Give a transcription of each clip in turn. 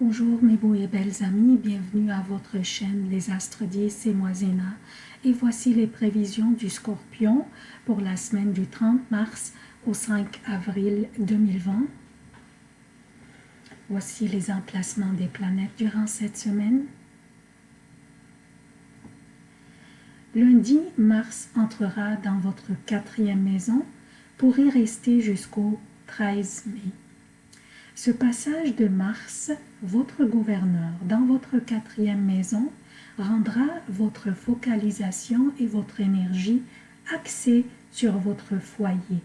Bonjour mes beaux et belles amis, bienvenue à votre chaîne Les Astres 10, c'est moi Zéna. Et voici les prévisions du Scorpion pour la semaine du 30 mars au 5 avril 2020. Voici les emplacements des planètes durant cette semaine. Lundi, Mars entrera dans votre quatrième maison pour y rester jusqu'au 13 mai. Ce passage de Mars, votre gouverneur, dans votre quatrième maison, rendra votre focalisation et votre énergie axée sur votre foyer.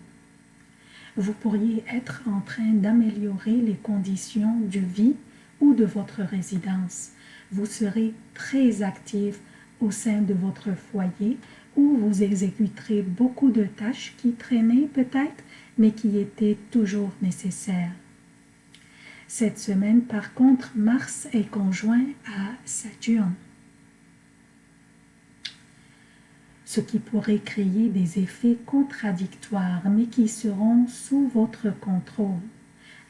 Vous pourriez être en train d'améliorer les conditions de vie ou de votre résidence. Vous serez très actif au sein de votre foyer où vous exécuterez beaucoup de tâches qui traînaient peut-être, mais qui étaient toujours nécessaires. Cette semaine, par contre, Mars est conjoint à Saturne, ce qui pourrait créer des effets contradictoires, mais qui seront sous votre contrôle,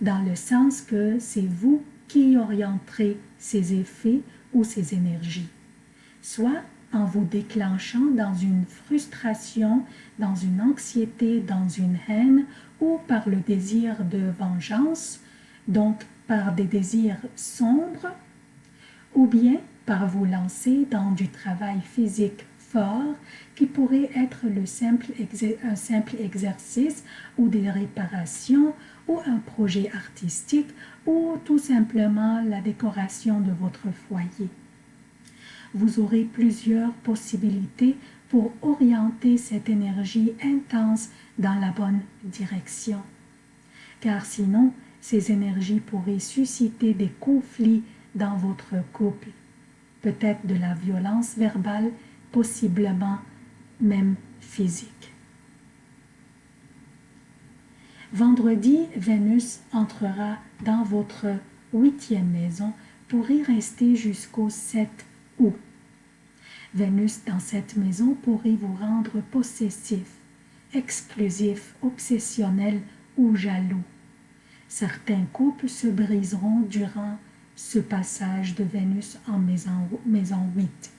dans le sens que c'est vous qui orienterez ces effets ou ces énergies, soit en vous déclenchant dans une frustration, dans une anxiété, dans une haine, ou par le désir de vengeance, donc par des désirs sombres, ou bien par vous lancer dans du travail physique fort qui pourrait être le simple un simple exercice ou des réparations ou un projet artistique ou tout simplement la décoration de votre foyer. Vous aurez plusieurs possibilités pour orienter cette énergie intense dans la bonne direction. Car sinon, ces énergies pourraient susciter des conflits dans votre couple, peut-être de la violence verbale, possiblement même physique. Vendredi, Vénus entrera dans votre huitième maison pour y rester jusqu'au 7 août. Vénus dans cette maison pourrait vous rendre possessif, exclusif, obsessionnel ou jaloux. Certains couples se briseront durant ce passage de Vénus en maison, maison 8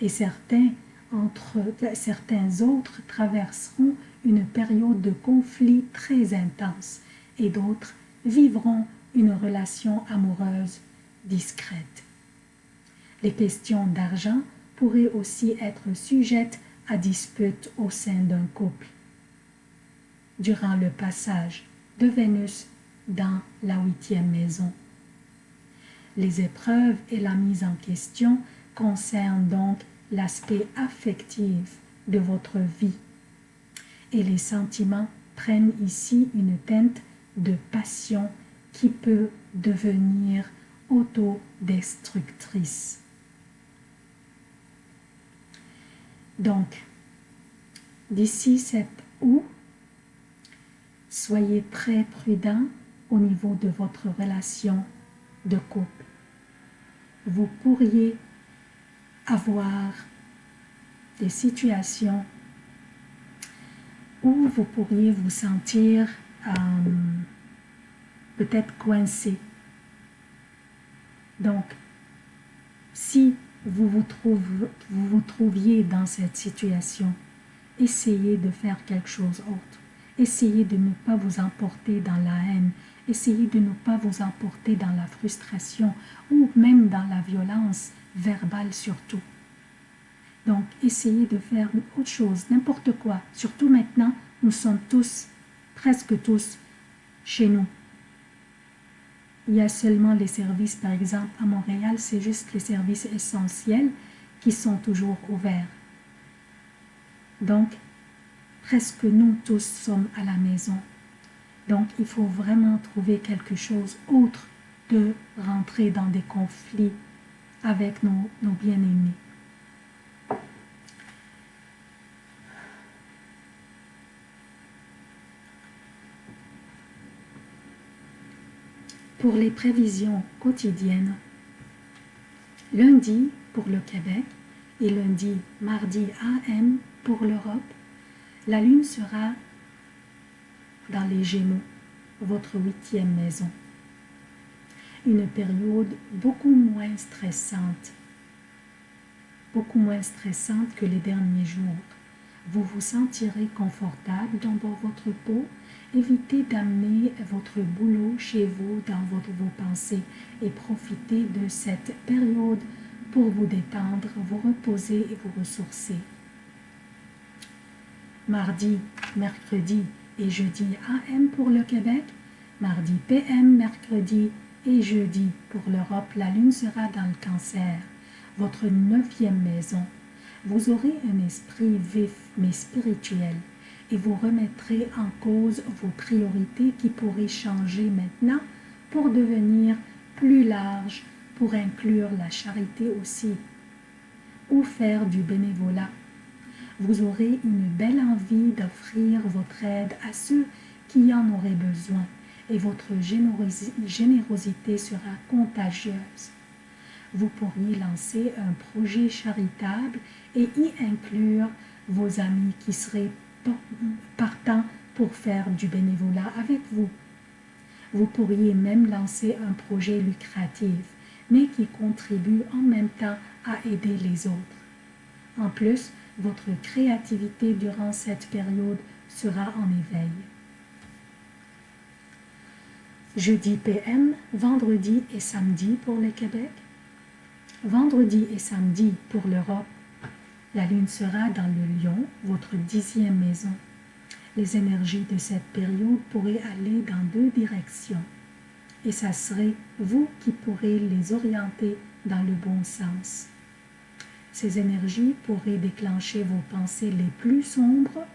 et certains, entre, certains autres traverseront une période de conflit très intense et d'autres vivront une relation amoureuse discrète. Les questions d'argent pourraient aussi être sujettes à dispute au sein d'un couple. Durant le passage de Vénus dans la huitième maison. Les épreuves et la mise en question concernent donc l'aspect affectif de votre vie. Et les sentiments prennent ici une teinte de passion qui peut devenir autodestructrice. Donc, d'ici cette août, soyez très prudent au niveau de votre relation de couple. Vous pourriez avoir des situations où vous pourriez vous sentir euh, peut-être coincé. Donc, si vous vous, vous vous trouviez dans cette situation, essayez de faire quelque chose d'autre. Essayez de ne pas vous emporter dans la haine, Essayez de ne pas vous emporter dans la frustration ou même dans la violence verbale surtout. Donc, essayez de faire autre chose, n'importe quoi. Surtout maintenant, nous sommes tous, presque tous, chez nous. Il y a seulement les services, par exemple, à Montréal, c'est juste les services essentiels qui sont toujours ouverts. Donc, presque nous tous sommes à la maison. Donc, il faut vraiment trouver quelque chose autre de rentrer dans des conflits avec nos, nos bien-aimés. Pour les prévisions quotidiennes, lundi pour le Québec et lundi, mardi AM pour l'Europe, la Lune sera dans les Gémeaux, votre huitième maison. une période beaucoup moins stressante, beaucoup moins stressante que les derniers jours. Vous vous sentirez confortable dans votre peau. Évitez d'amener votre boulot chez vous dans vos pensées et profitez de cette période pour vous détendre, vous reposer et vous ressourcer. Mardi, mercredi et jeudi AM pour le Québec, mardi PM, mercredi et jeudi pour l'Europe, la lune sera dans le cancer, votre neuvième maison. Vous aurez un esprit vif mais spirituel et vous remettrez en cause vos priorités qui pourraient changer maintenant pour devenir plus larges, pour inclure la charité aussi, ou faire du bénévolat. Vous aurez une belle envie d'offrir votre aide à ceux qui en auraient besoin et votre générosité sera contagieuse. Vous pourriez lancer un projet charitable et y inclure vos amis qui seraient partants pour faire du bénévolat avec vous. Vous pourriez même lancer un projet lucratif, mais qui contribue en même temps à aider les autres. En plus, votre créativité durant cette période sera en éveil. Jeudi PM, vendredi et samedi pour le Québec. Vendredi et samedi pour l'Europe. La lune sera dans le lion, votre dixième maison. Les énergies de cette période pourraient aller dans deux directions. Et ça serait vous qui pourrez les orienter dans le bon sens. Ces énergies pourraient déclencher vos pensées les plus sombres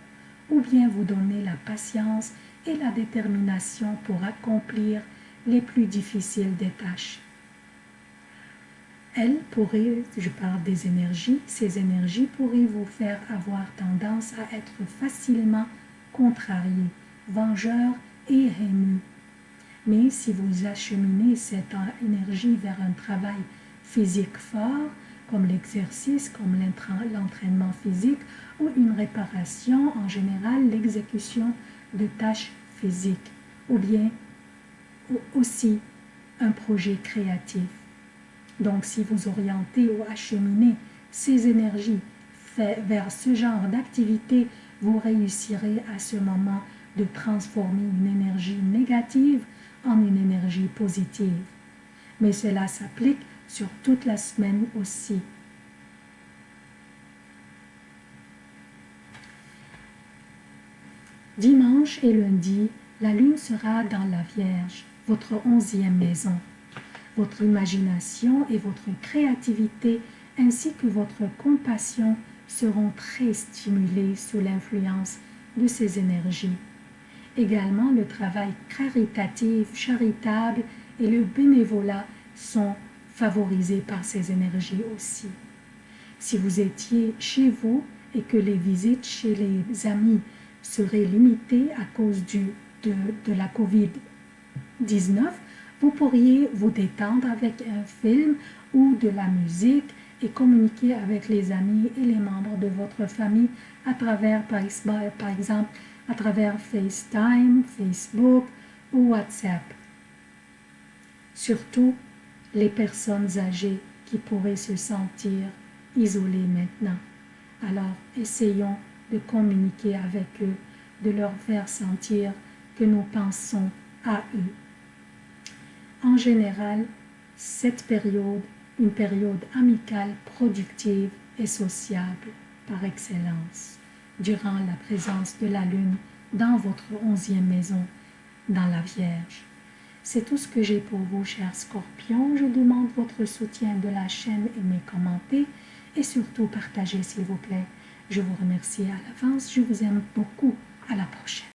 ou bien vous donner la patience et la détermination pour accomplir les plus difficiles des tâches. Elles pourraient, je parle des énergies, ces énergies pourraient vous faire avoir tendance à être facilement contrarié, vengeur et haineux. Mais si vous acheminez cette énergie vers un travail physique fort, comme l'exercice, comme l'entraînement physique ou une réparation, en général l'exécution de tâches physiques, ou bien aussi un projet créatif. Donc si vous orientez ou acheminez ces énergies vers ce genre d'activité, vous réussirez à ce moment de transformer une énergie négative en une énergie positive. Mais cela s'applique sur toute la semaine aussi. Dimanche et lundi, la lune sera dans la Vierge, votre onzième maison. Votre imagination et votre créativité ainsi que votre compassion seront très stimulés sous l'influence de ces énergies. Également, le travail caritatif, charitable et le bénévolat sont favorisés par ces énergies aussi. Si vous étiez chez vous et que les visites chez les amis seraient limitées à cause de, de la COVID-19, vous pourriez vous détendre avec un film ou de la musique et communiquer avec les amis et les membres de votre famille à travers, par exemple, à travers FaceTime, Facebook ou WhatsApp. Surtout, les personnes âgées qui pourraient se sentir isolées maintenant. Alors, essayons de communiquer avec eux, de leur faire sentir que nous pensons à eux. En général, cette période, une période amicale, productive et sociable par excellence, durant la présence de la Lune dans votre onzième maison, dans la Vierge. C'est tout ce que j'ai pour vous, chers scorpions. Je demande votre soutien de la chaîne, aimez, commentez et surtout partagez, s'il vous plaît. Je vous remercie à l'avance. Je vous aime beaucoup. À la prochaine.